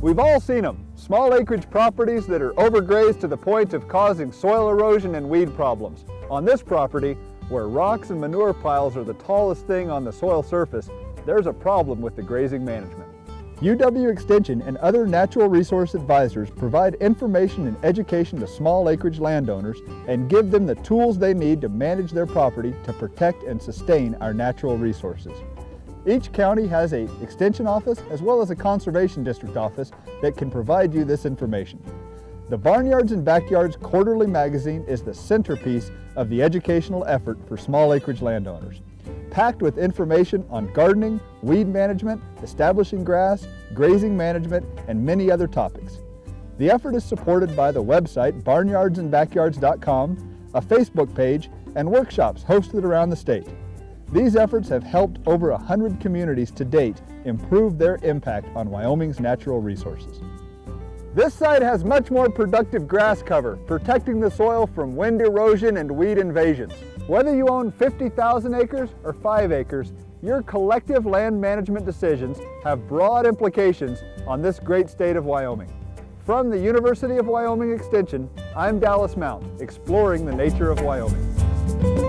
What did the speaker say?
We've all seen them, small acreage properties that are overgrazed to the point of causing soil erosion and weed problems. On this property, where rocks and manure piles are the tallest thing on the soil surface, there's a problem with the grazing management. UW Extension and other natural resource advisors provide information and education to small acreage landowners and give them the tools they need to manage their property to protect and sustain our natural resources. Each county has a extension office as well as a conservation district office that can provide you this information. The Barnyards and Backyards Quarterly Magazine is the centerpiece of the educational effort for small acreage landowners packed with information on gardening, weed management, establishing grass, grazing management, and many other topics. The effort is supported by the website barnyardsandbackyards.com, a Facebook page, and workshops hosted around the state. These efforts have helped over 100 communities to date improve their impact on Wyoming's natural resources. This site has much more productive grass cover, protecting the soil from wind erosion and weed invasions. Whether you own 50,000 acres or 5 acres, your collective land management decisions have broad implications on this great state of Wyoming. From the University of Wyoming Extension, I'm Dallas Mount, exploring the nature of Wyoming.